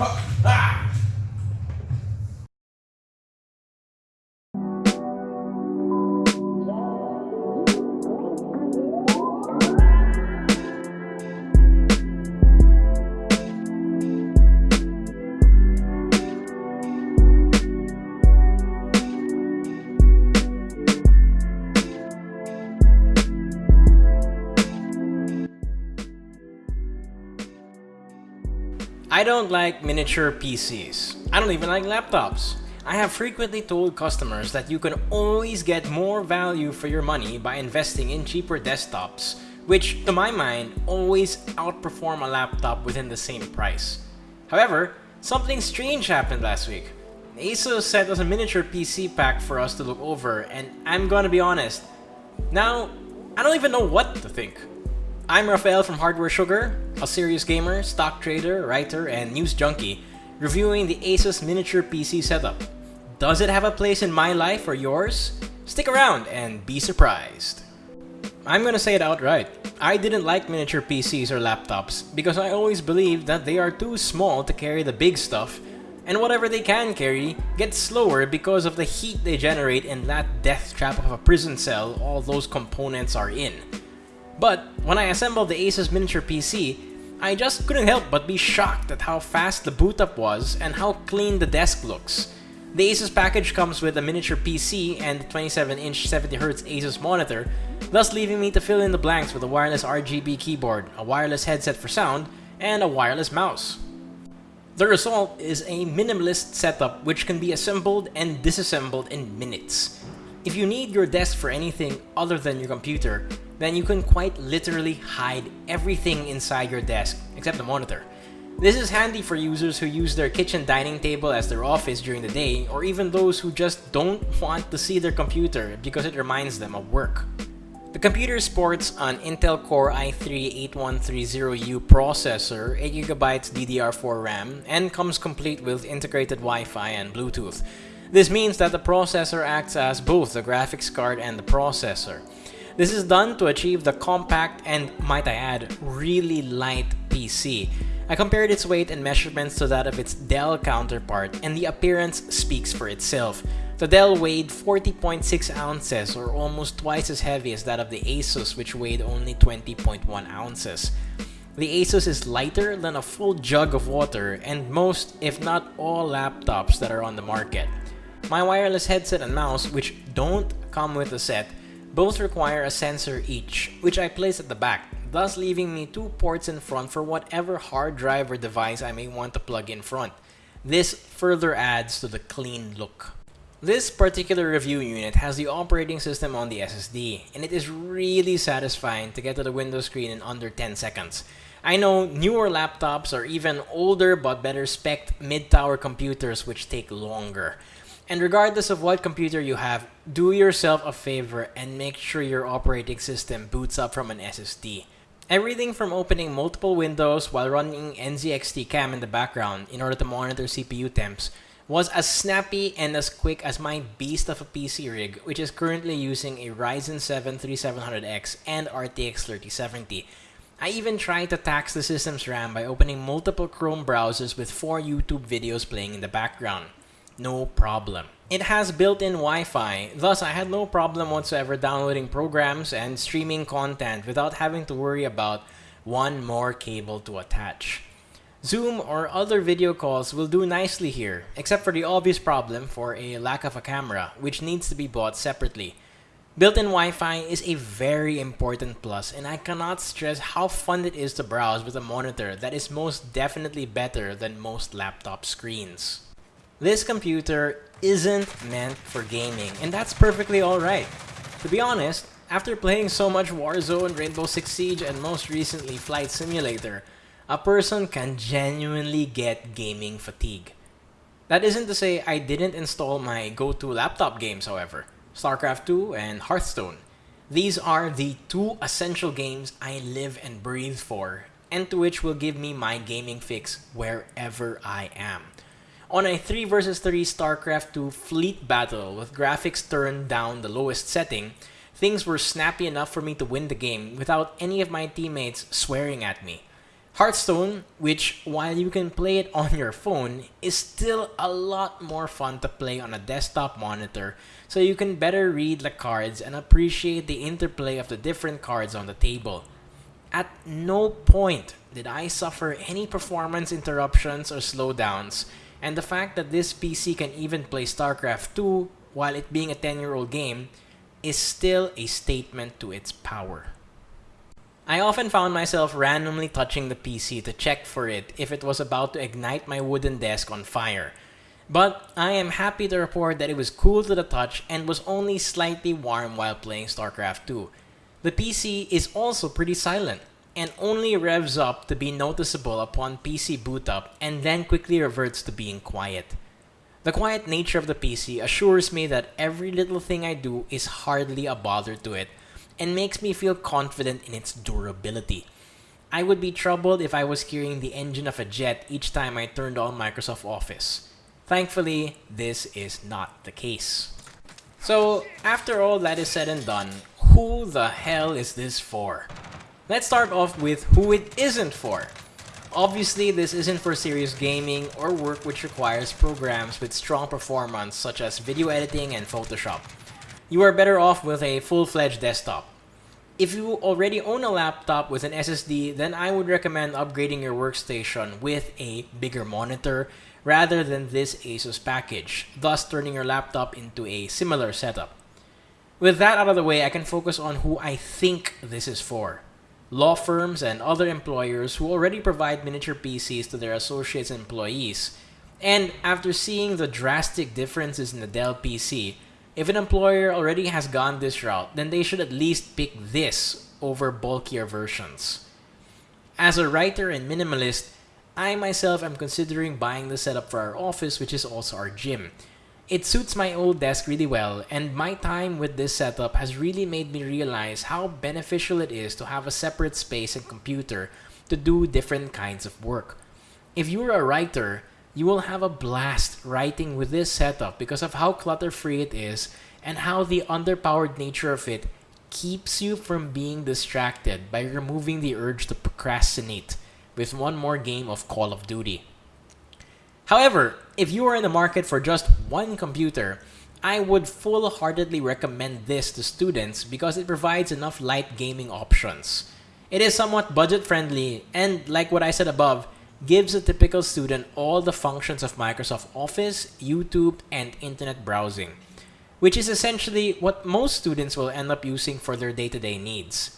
好来 I don't like miniature PCs. I don't even like laptops. I have frequently told customers that you can always get more value for your money by investing in cheaper desktops, which, to my mind, always outperform a laptop within the same price. However, something strange happened last week. ASUS sent us a miniature PC pack for us to look over, and I'm gonna be honest, now, I don't even know what to think. I'm Rafael from Hardware Sugar, a serious gamer, stock trader, writer, and news junkie, reviewing the Asus miniature PC setup. Does it have a place in my life or yours? Stick around and be surprised. I'm gonna say it outright. I didn't like miniature PCs or laptops because I always believed that they are too small to carry the big stuff and whatever they can carry gets slower because of the heat they generate in that death trap of a prison cell all those components are in. But when I assembled the Asus miniature PC, I just couldn't help but be shocked at how fast the boot up was and how clean the desk looks. The Asus package comes with a miniature PC and 27-inch 70Hz Asus monitor, thus leaving me to fill in the blanks with a wireless RGB keyboard, a wireless headset for sound, and a wireless mouse. The result is a minimalist setup which can be assembled and disassembled in minutes. If you need your desk for anything other than your computer, then you can quite literally hide everything inside your desk, except the monitor. This is handy for users who use their kitchen dining table as their office during the day, or even those who just don't want to see their computer because it reminds them of work. The computer sports an Intel Core i3-8130U processor, 8GB DDR4 RAM, and comes complete with integrated Wi-Fi and Bluetooth. This means that the processor acts as both the graphics card and the processor. This is done to achieve the compact and, might I add, really light PC. I compared its weight and measurements to that of its Dell counterpart, and the appearance speaks for itself. The Dell weighed 40.6 ounces, or almost twice as heavy as that of the Asus, which weighed only 20.1 ounces. The Asus is lighter than a full jug of water, and most, if not all, laptops that are on the market. My wireless headset and mouse, which don't come with a set, both require a sensor each, which I place at the back, thus leaving me two ports in front for whatever hard drive or device I may want to plug in front. This further adds to the clean look. This particular review unit has the operating system on the SSD, and it is really satisfying to get to the Windows screen in under 10 seconds. I know newer laptops or even older but better spec mid-tower computers which take longer. And regardless of what computer you have, do yourself a favor and make sure your operating system boots up from an SSD. Everything from opening multiple windows while running NZXT cam in the background in order to monitor CPU temps was as snappy and as quick as my beast of a PC rig, which is currently using a Ryzen 7 3700X and RTX 3070. I even tried to tax the system's RAM by opening multiple Chrome browsers with four YouTube videos playing in the background no problem. It has built-in Wi-Fi, thus I had no problem whatsoever downloading programs and streaming content without having to worry about one more cable to attach. Zoom or other video calls will do nicely here, except for the obvious problem for a lack of a camera, which needs to be bought separately. Built-in Wi-Fi is a very important plus, and I cannot stress how fun it is to browse with a monitor that is most definitely better than most laptop screens. This computer isn't meant for gaming, and that's perfectly alright. To be honest, after playing so much Warzone, Rainbow Six Siege, and most recently Flight Simulator, a person can genuinely get gaming fatigue. That isn't to say I didn't install my go-to laptop games, however. StarCraft 2 and Hearthstone. These are the two essential games I live and breathe for, and to which will give me my gaming fix wherever I am. On a 3 vs 3 StarCraft 2 fleet battle with graphics turned down the lowest setting, things were snappy enough for me to win the game without any of my teammates swearing at me. Hearthstone, which while you can play it on your phone, is still a lot more fun to play on a desktop monitor so you can better read the cards and appreciate the interplay of the different cards on the table. At no point did I suffer any performance interruptions or slowdowns, and the fact that this PC can even play StarCraft 2 while it being a 10 year old game is still a statement to its power. I often found myself randomly touching the PC to check for it if it was about to ignite my wooden desk on fire. But I am happy to report that it was cool to the touch and was only slightly warm while playing StarCraft 2. The PC is also pretty silent and only revs up to be noticeable upon PC boot up and then quickly reverts to being quiet. The quiet nature of the PC assures me that every little thing I do is hardly a bother to it and makes me feel confident in its durability. I would be troubled if I was hearing the engine of a jet each time I turned on Microsoft Office. Thankfully, this is not the case. So, after all that is said and done, who the hell is this for? Let's start off with who it isn't for. Obviously, this isn't for serious gaming or work which requires programs with strong performance such as video editing and Photoshop. You are better off with a full-fledged desktop. If you already own a laptop with an SSD, then I would recommend upgrading your workstation with a bigger monitor rather than this Asus package, thus turning your laptop into a similar setup. With that out of the way, I can focus on who I think this is for. Law firms and other employers who already provide miniature PCs to their associates and employees. And after seeing the drastic differences in the Dell PC, if an employer already has gone this route, then they should at least pick this over bulkier versions. As a writer and minimalist, I myself am considering buying the setup for our office, which is also our gym. It suits my old desk really well, and my time with this setup has really made me realize how beneficial it is to have a separate space and computer to do different kinds of work. If you're a writer, you will have a blast writing with this setup because of how clutter-free it is and how the underpowered nature of it keeps you from being distracted by removing the urge to procrastinate with one more game of Call of Duty. However, if you are in the market for just one computer, I would full-heartedly recommend this to students because it provides enough light gaming options. It is somewhat budget-friendly and, like what I said above, gives a typical student all the functions of Microsoft Office, YouTube, and internet browsing, which is essentially what most students will end up using for their day-to-day -day needs.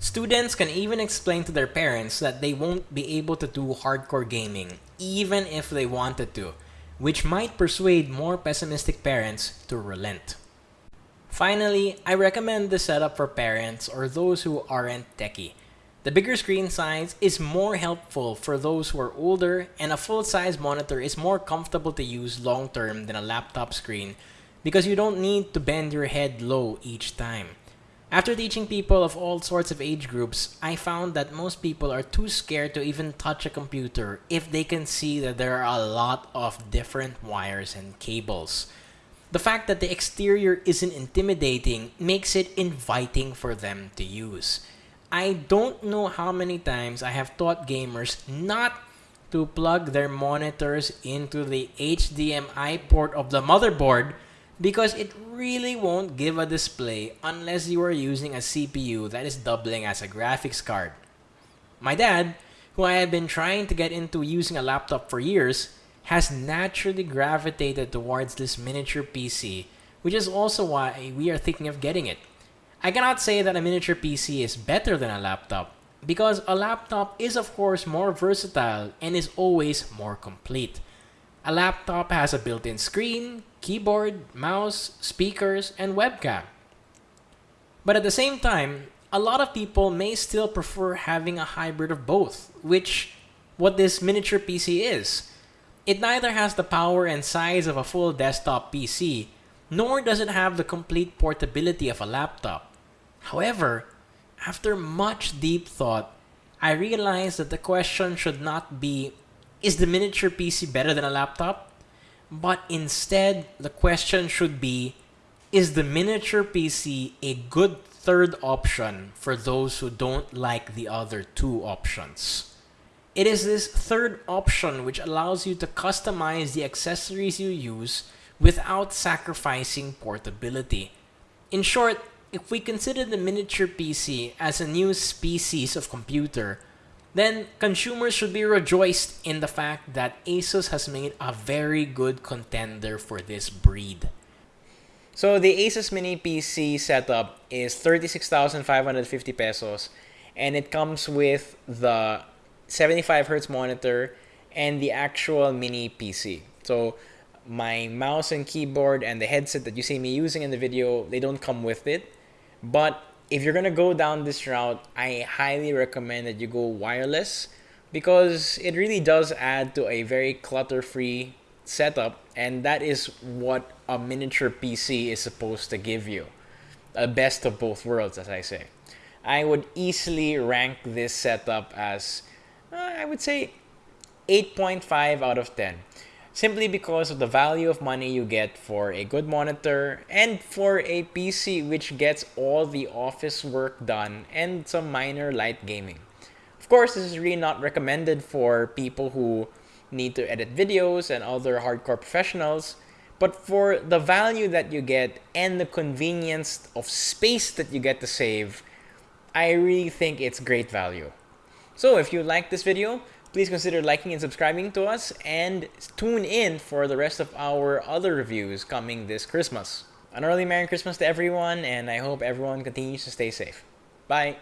Students can even explain to their parents that they won't be able to do hardcore gaming, even if they wanted to, which might persuade more pessimistic parents to relent. Finally, I recommend this setup for parents or those who aren't techie, the bigger screen size is more helpful for those who are older and a full-size monitor is more comfortable to use long-term than a laptop screen because you don't need to bend your head low each time. After teaching people of all sorts of age groups, I found that most people are too scared to even touch a computer if they can see that there are a lot of different wires and cables. The fact that the exterior isn't intimidating makes it inviting for them to use. I don't know how many times I have taught gamers not to plug their monitors into the HDMI port of the motherboard because it really won't give a display unless you are using a CPU that is doubling as a graphics card. My dad, who I have been trying to get into using a laptop for years, has naturally gravitated towards this miniature PC, which is also why we are thinking of getting it. I cannot say that a miniature PC is better than a laptop, because a laptop is of course more versatile and is always more complete. A laptop has a built-in screen, keyboard, mouse, speakers, and webcam. But at the same time, a lot of people may still prefer having a hybrid of both, which what this miniature PC is. It neither has the power and size of a full desktop PC, nor does it have the complete portability of a laptop. However, after much deep thought, I realized that the question should not be, is the miniature PC better than a laptop? But instead, the question should be, is the miniature PC a good third option for those who don't like the other two options? It is this third option which allows you to customize the accessories you use without sacrificing portability. In short, if we consider the miniature PC as a new species of computer, then consumers should be rejoiced in the fact that Asus has made a very good contender for this breed. So the Asus Mini PC setup is 36,550 pesos and it comes with the 75 hertz monitor and the actual mini PC. So my mouse and keyboard and the headset that you see me using in the video, they don't come with it. But if you're gonna go down this route, I highly recommend that you go wireless because it really does add to a very clutter-free setup and that is what a miniature PC is supposed to give you. A best of both worlds, as I say. I would easily rank this setup as, uh, I would say, 8.5 out of 10 simply because of the value of money you get for a good monitor and for a PC which gets all the office work done and some minor light gaming. Of course, this is really not recommended for people who need to edit videos and other hardcore professionals, but for the value that you get and the convenience of space that you get to save, I really think it's great value. So if you like this video, please consider liking and subscribing to us and tune in for the rest of our other reviews coming this Christmas. An early Merry Christmas to everyone and I hope everyone continues to stay safe. Bye!